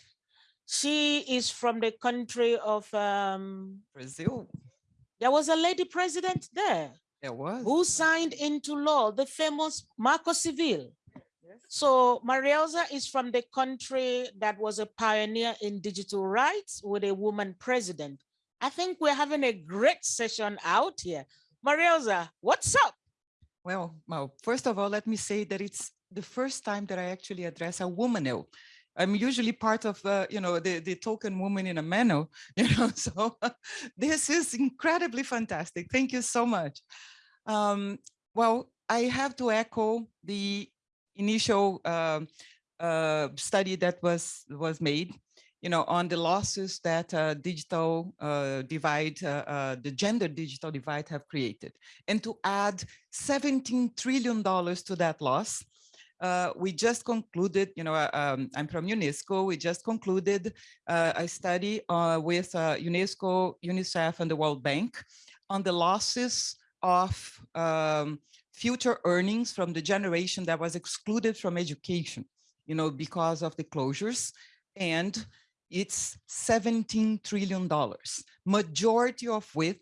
She is from the country of um, Brazil. There was a lady president there. There was. Who signed into law the famous Marco Civil. So Marielza is from the country that was a pioneer in digital rights with a woman president. I think we're having a great session out here. Marielza, what's up? Well, well, first of all, let me say that it's the first time that I actually address a woman. I'm usually part of, uh, you know, the, the token woman in a manner, you know, so this is incredibly fantastic. Thank you so much. Um, well, I have to echo the initial uh, uh, study that was was made, you know, on the losses that uh, digital uh, divide, uh, the gender digital divide have created, and to add 17 trillion dollars to that loss. we just concluded, you know, um, I'm from UNESCO. We just concluded a study with UNESCO, UNICEF, and the World Bank on the losses of um, future earnings from the generation that was excluded from education, you know, because of the closures. And it's $17 trillion, majority of which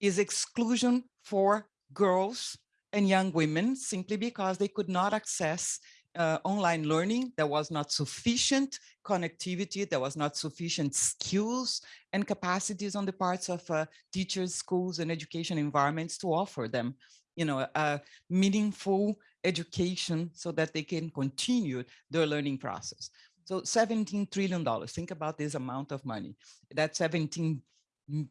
is exclusion for girls and young women simply because they could not access uh, online learning. There was not sufficient connectivity. There was not sufficient skills and capacities on the parts of uh, teachers, schools, and education environments to offer them you know, a meaningful education so that they can continue their learning process. So 17 trillion dollars, think about this amount of money. That's 17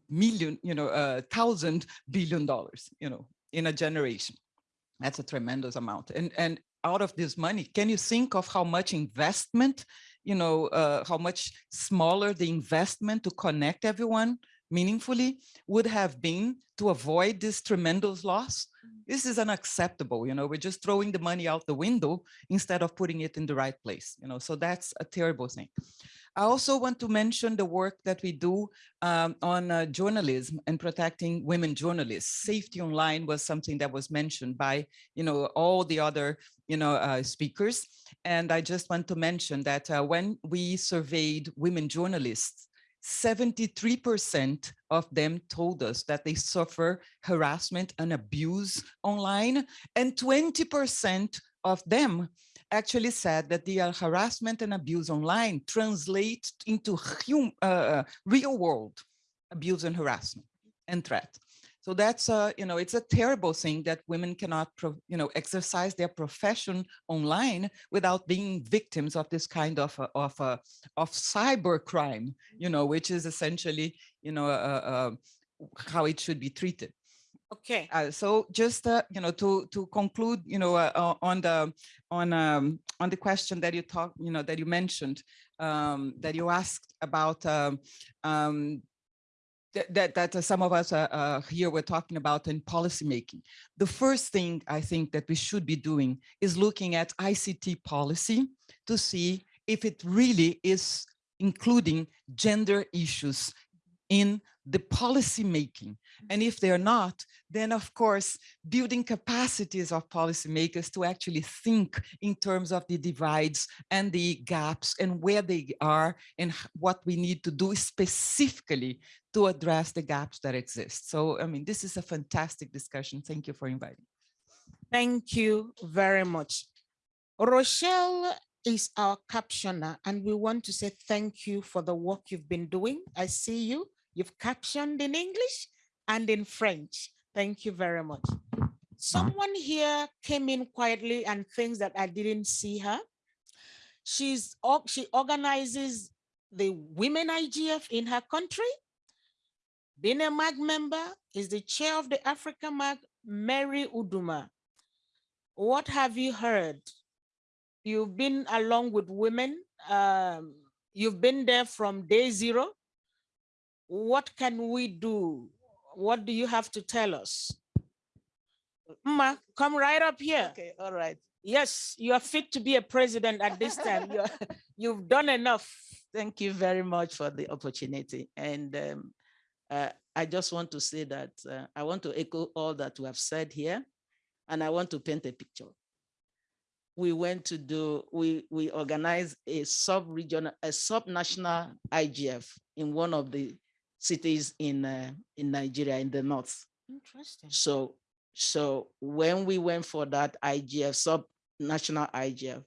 million, you know, uh, thousand billion dollars, you know, in a generation. That's a tremendous amount. And, and out of this money, can you think of how much investment, you know, uh, how much smaller the investment to connect everyone meaningfully would have been to avoid this tremendous loss. Mm. This is unacceptable, you know, we're just throwing the money out the window instead of putting it in the right place, you know, so that's a terrible thing. I also want to mention the work that we do um, on uh, journalism and protecting women journalists. Safety online was something that was mentioned by, you know, all the other, you know, uh, speakers. And I just want to mention that uh, when we surveyed women journalists, 73% of them told us that they suffer harassment and abuse online, and 20% of them actually said that the uh, harassment and abuse online translate into hum, uh, real world abuse and harassment and threat. So that's, a, you know, it's a terrible thing that women cannot, you know, exercise their profession online without being victims of this kind of, uh, of, uh, of cyber crime, you know, which is essentially, you know, uh, uh, how it should be treated. Okay. Uh, so just uh, you know to to conclude you know uh, uh on the on um, on the question that you talked you know that you mentioned um, that you asked about um, um, that, that, uh, some of us uh, uh, here were talking about in policymaking. The first thing I think that we should be doing is looking at ICT policy to see if it really is including gender issues in the policy making. And mm-hmm. if they're not, then of course, building capacities of policymakers to actually think in terms of the divides and the gaps and where they are and what we need to do specifically to address the gaps that exist. So, I mean, this is a fantastic discussion. Thank you for inviting. Thank you very much. Rochelle is our captioner and we want to say thank you for the work you've been doing. I see you. You've captioned in English and in French. Thank you very much. Someone here came in quietly and thinks that I didn't see her. She's she organizes the women IGF in her country. Being a MAG member is the chair of the Africa MAG, Mary Uduma. What have you heard? You've been along with women. Um, you've been there from day zero what can we do? What do you have to tell us? Ma, come right up here. Okay, all right. Yes, you are fit to be a president at this time. you you've done enough. Thank you very much for the opportunity. And um, uh, I just want to say that uh, I want to echo all that we have said here, and I want to paint a picture. We went to do, we, we organized a sub-regional, a sub-national IGF in one of the cities in uh, in Nigeria in the north. Interesting. So so when we went for that IGF sub national IGF,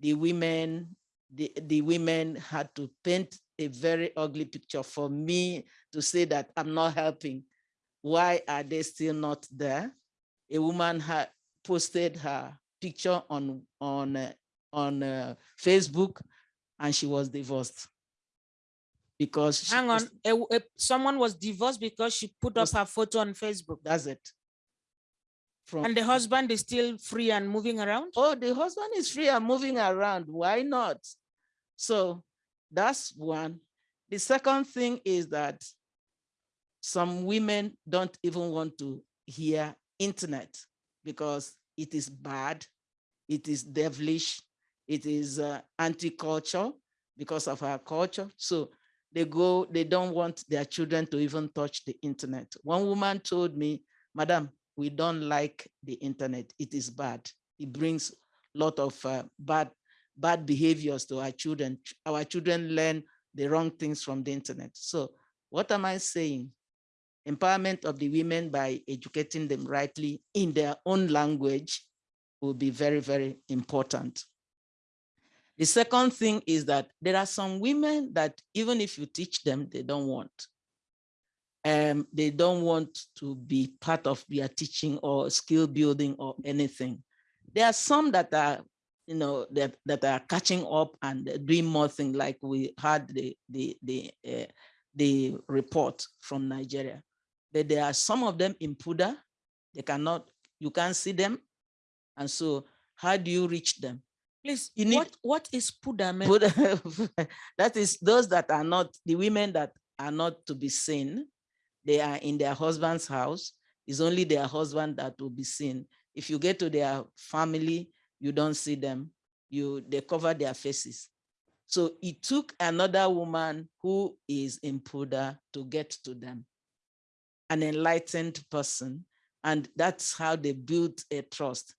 the women the the women had to paint a very ugly picture for me to say that I'm not helping. Why are they still not there? A woman had posted her picture on on uh, on uh, Facebook, and she was divorced because hang on a, a, someone was divorced because she put up her photo on facebook. That's it. From, and the husband is still free and moving around? Oh the husband is free and moving around. Why not? So that's one. The second thing is that some women don't even want to hear internet because it is bad it is devilish it is uh, anti-culture because of our culture. So they go, they don't want their children to even touch the internet. One woman told me, Madam, we don't like the internet. It is bad. It brings a lot of uh, bad, bad behaviors to our children. Our children learn the wrong things from the internet. So what am I saying? Empowerment of the women by educating them rightly in their own language will be very, very important. The second thing is that there are some women that even if you teach them, they don't want. Um, they don't want to be part of their teaching or skill building or anything. There are some that are, you know, that, that are catching up and doing more things like we had the, the, the, uh, the report from Nigeria. But there are some of them in purdah, they cannot, you can't see them. And so how do you reach them? Please, you need, what, what is Pudame? purdah, that is those that are not, the women that are not to be seen. They are in their husband's house. It's only their husband that will be seen. If you get to their family, you don't see them. You They cover their faces. So it took another woman who is in purdah to get to them, an enlightened person. And that's how they built a trust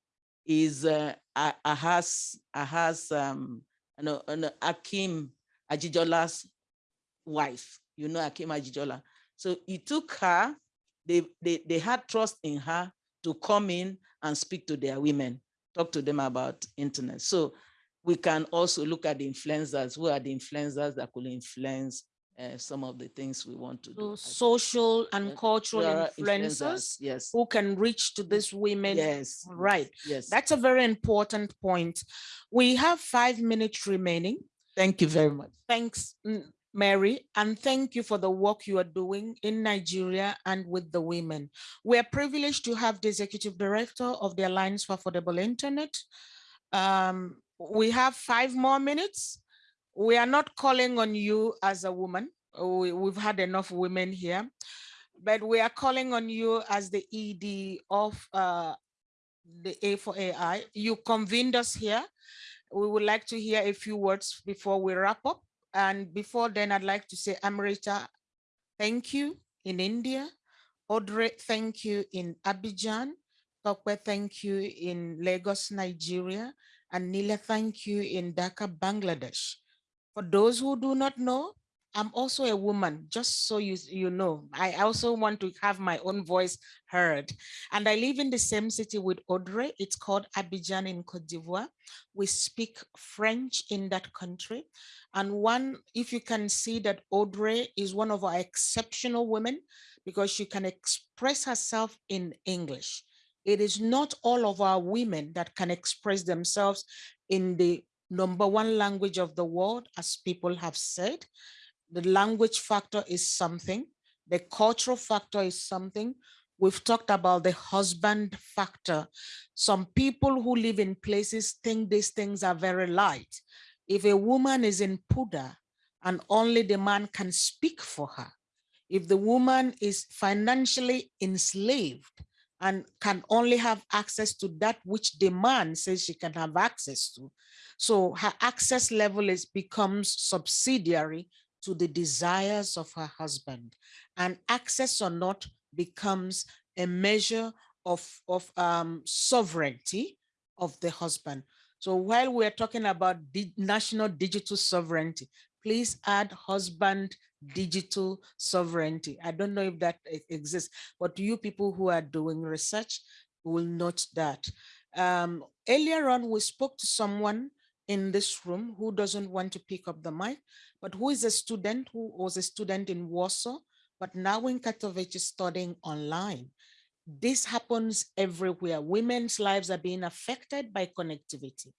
is uh, Ahaz, Ahaz um, no, no, Hakeem Ajijola's wife. You know Hakeem Ajijola. So he took her, they, they, they had trust in her to come in and speak to their women, talk to them about internet. So we can also look at the influencers. Who are the influencers that could influence uh, some of the things we want to do. So social and cultural are influencers Yes. who can reach to these women. Yes. Right. Yes. That's a very important point. We have five minutes remaining. Thank you very much. Thanks, Mary, and thank you for the work you are doing in Nigeria and with the women. We are privileged to have the executive director of the Alliance for Affordable Internet. Um, we have five more minutes. We are not calling on you as a woman. We, we've had enough women here, but we are calling on you as the ED of uh, the A4AI. You convened us here. We would like to hear a few words before we wrap up. And before then, I'd like to say, Amrita, thank you in India. Audrey, thank you in Abidjan. Tope, thank you in Lagos, Nigeria. And Nila, thank you in Dhaka, Bangladesh. For those who do not know, I'm also a woman, just so you, you know. I also want to have my own voice heard. And I live in the same city with Audrey. It's called Abidjan in Cote d'Ivoire. We speak French in that country. And one, if you can see that Audrey is one of our exceptional women because she can express herself in English. It is not all of our women that can express themselves in the number one language of the world, as people have said. The language factor is something. The cultural factor is something. We've talked about the husband factor. Some people who live in places think these things are very light. If a woman is in purdah and only the man can speak for her, if the woman is financially enslaved and can only have access to that which the man says she can have access to. So her access level is becomes subsidiary to the desires of her husband and access or not becomes a measure of, of um, sovereignty of the husband. So while we're talking about the national digital sovereignty, please add husband digital sovereignty. I don't know if that exists, but you people who are doing research will note that. Um, earlier on, we spoke to someone in this room who doesn't want to pick up the mic, but who is a student who was a student in Warsaw, but now in Katowice studying online. This happens everywhere. Women's lives are being affected by connectivity.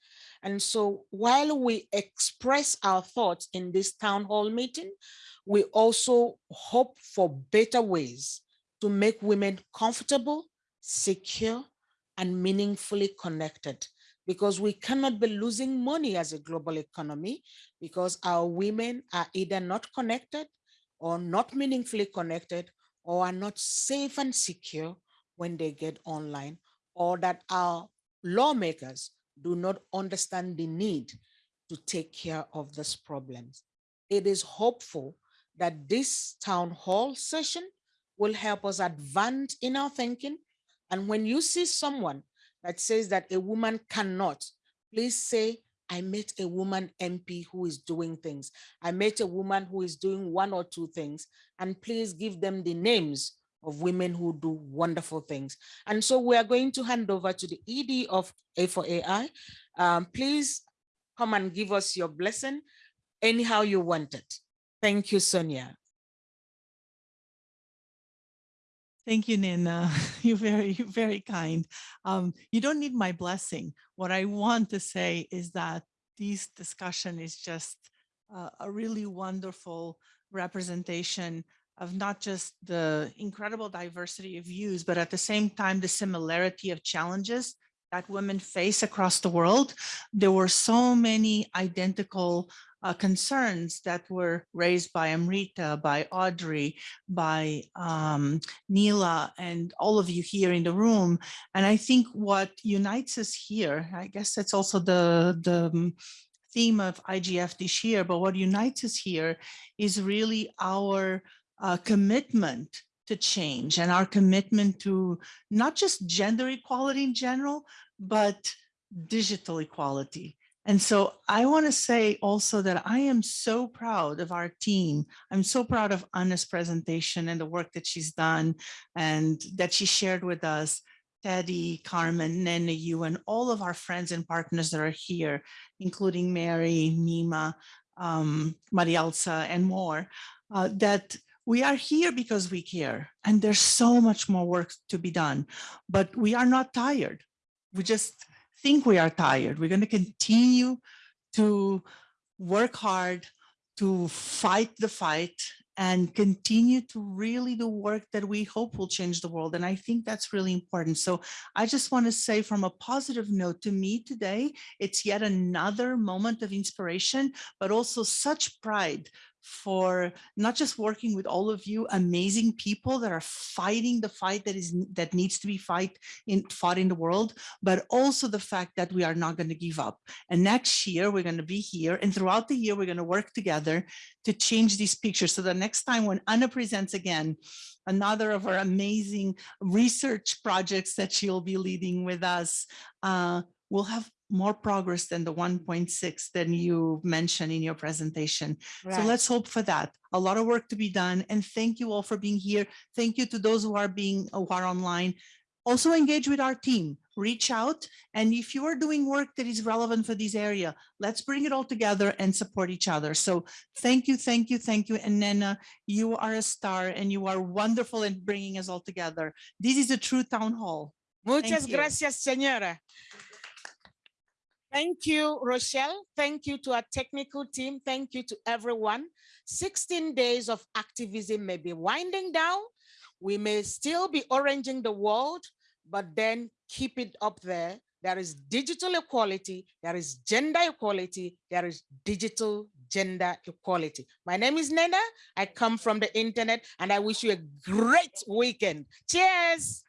And so while we express our thoughts in this town hall meeting, we also hope for better ways to make women comfortable, secure, and meaningfully connected because we cannot be losing money as a global economy because our women are either not connected or not meaningfully connected or are not safe and secure when they get online or that our lawmakers do not understand the need to take care of these problems. It is hopeful that this town hall session will help us advance in our thinking. And when you see someone that says that a woman cannot, please say, I met a woman MP who is doing things. I met a woman who is doing one or two things, and please give them the names of women who do wonderful things. And so we are going to hand over to the ED of A4AI. Um, please come and give us your blessing anyhow you want it. Thank you, Sonia. Thank you, Nina. You're very, very kind. Um, you don't need my blessing. What I want to say is that this discussion is just uh, a really wonderful representation of not just the incredible diversity of views, but at the same time, the similarity of challenges that women face across the world. There were so many identical uh, concerns that were raised by Amrita, by Audrey, by um, Neela, and all of you here in the room. And I think what unites us here, I guess that's also the, the theme of IGF this year, but what unites us here is really our uh, commitment to change and our commitment to not just gender equality in general, but digital equality. And so I want to say also that I am so proud of our team. I'm so proud of Anna's presentation and the work that she's done and that she shared with us. Teddy, Carmen, Nene, you, and all of our friends and partners that are here, including Mary, Neema, um, Marielza, and more, uh, that we are here because we care. And there's so much more work to be done, but we are not tired. We just think we are tired. We're going to continue to work hard to fight the fight and continue to really do work that we hope will change the world. And I think that's really important. So I just want to say from a positive note to me today, it's yet another moment of inspiration, but also such pride for not just working with all of you amazing people that are fighting the fight that is that needs to be fight in fought in the world, but also the fact that we are not going to give up. And next year we're going to be here and throughout the year we're going to work together to change these pictures. So the next time when Anna presents again, another of our amazing research projects that she'll be leading with us, uh, we'll have more progress than the 1.6 than you mentioned in your presentation. So let's hope for that. A lot of work to be done. And thank you all for being here. Thank you to those who are being uh, who are online. Also engage with our team, reach out. And if you are doing work that is relevant for this area, let's bring it all together and support each other. So thank you, thank you, thank you. And Nnenna, you are a star and you are wonderful in bringing us all together. This is a true town hall. Muchas gracias, señora. Thank you, Rochelle. Thank you to our technical team. Thank you to everyone. 16 days of activism may be winding down. We may still be oranging the world, but then keep it up there. There is digital equality, there is gender equality, there is digital gender equality. My name is Nnenna. I come from the internet and I wish you a great weekend. Cheers.